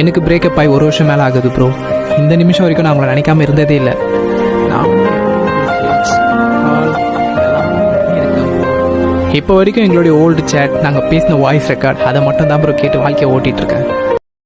எனக்கு பிரேக்கப் ஆகி ஒரு வருஷம் மேலே ஆகுது ப்ரோ இந்த நிமிஷம் வரைக்கும் நான் உங்களை நினைக்காம இருந்ததே இல்லை. நான் இப்போ வரைக்கும் எங்களுடைய ஓல்டு சேட் நாங்கள் பேசின வாய்ஸ் ரெக்கார்ட் அதை மட்டும் தான் ப்ரோ கேட்டு வாழ்க்கையை ஓட்டிகிட்டு இருக்கேன்.